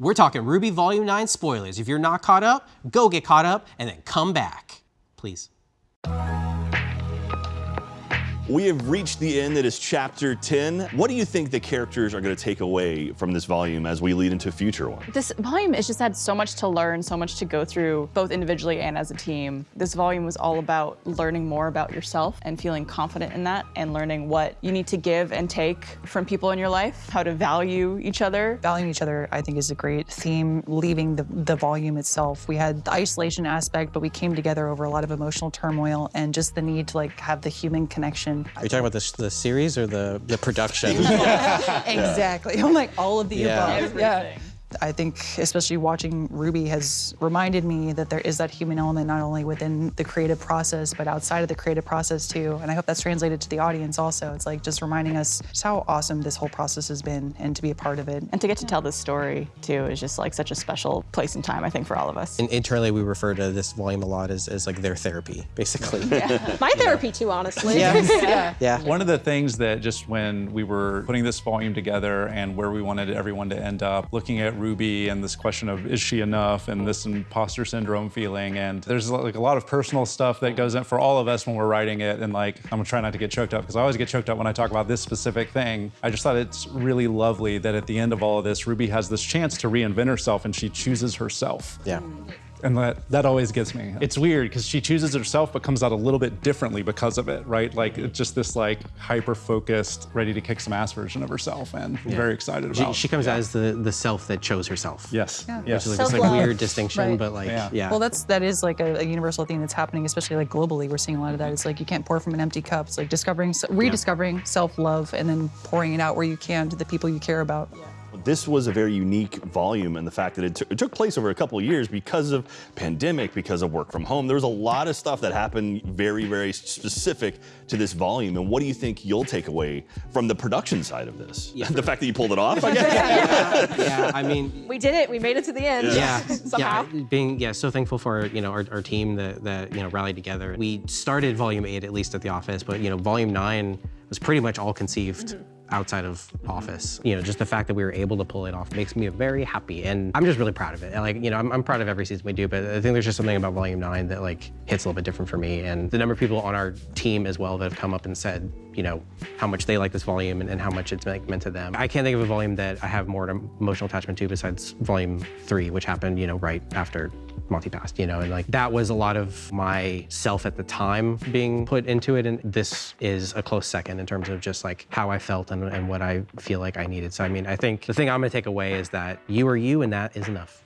We're talking RWBY Volume 9 spoilers. If you're not caught up, go get caught up and then come back. Please. We have reached the end. It is chapter 10. What do you think the characters are going to take away from this volume as we lead into future ones? This volume has just had so much to learn, so much to go through, both individually and as a team. This volume was all about learning more about yourself and feeling confident in that and learning what you need to give and take from people in your life, how to value each other. Valuing each other, I think, is a great theme leaving the, the volume itself. We had the isolation aspect, but we came together over a lot of emotional turmoil and just the need to like have the human connection. Are you talking about the, the series or the, the production? exactly. I'm like all of the Yeah. above. Yeah. I think especially watching Ruby has reminded me that there is that human element not only within the creative process, but outside of the creative process too. And I hope that's translated to the audience also. It's like just reminding us just how awesome this whole process has been and to be a part of it. And to get to tell this story, too, is just like such a special place and time, I think, for all of us. And internally, we refer to this volume a lot as, as like their therapy, basically. My therapy too, honestly. yeah. yeah. One of the things that just when we were putting this volume together and where we wanted everyone to end up, looking at Ruby and this question of is she enough and this imposter syndrome feeling, and there's like a lot of personal stuff that goes in for all of us when we're writing it. And like, I'm gonna try not to get choked up because I always get choked up when I talk about this specific thing. I just thought it's really lovely that at the end of all of this, Ruby has this chance to reinvent herself and she chooses herself. Yeah. And that, that always gets me. It's weird because she chooses herself but comes out a little bit differently because of it, right? Like it's just this like hyper-focused, ready to kick some ass version of herself and I'm very excited She, about. she comes out as the, the self that chose herself. Yes. Yeah. Yes. Which is like this like weird distinction, Right. but like, Yeah. yeah. Well, that's that is like a, a universal thing that's happening, especially like globally. We're seeing a lot of that. It's like you can't pour from an empty cup. It's like discovering, rediscovering self-love, and then pouring it out where you can to the people you care about. This was a very unique volume and the fact that it, took- it took place over a couple of years because of pandemic, because of work from home. There was a lot of stuff that happened very, very specific to this volume. And what do you think you'll take away from the production side of this? the fact that you pulled it off, I guess? yeah, I mean, We did it. We made it to the end. yeah, Somehow. yeah, being yeah, so thankful for you know our, our team that that you know rallied together. We started volume eight at least at the office, but you know volume nine was pretty much all conceived mm-hmm. Outside of office. You know, just the fact that we were able to pull it off makes me very happy, and I'm just really proud of it. And, like you know, I'm, I'm proud of every season we do, but I think there's just something about volume nine that like hits a little bit different for me, and the number of people on our team as well that have come up and said you know how much they like this volume and, and how much it's like, meant to them. I can't think of a volume that I have more emotional attachment to besides volume three, which happened you know right after Passed, you know, and like that was a lot of my self at the time being put into it. And this is a close second in terms of just like how I felt and, and what I feel like I needed. So, I mean, I think the thing I'm gonna take away is that you are you and that is enough.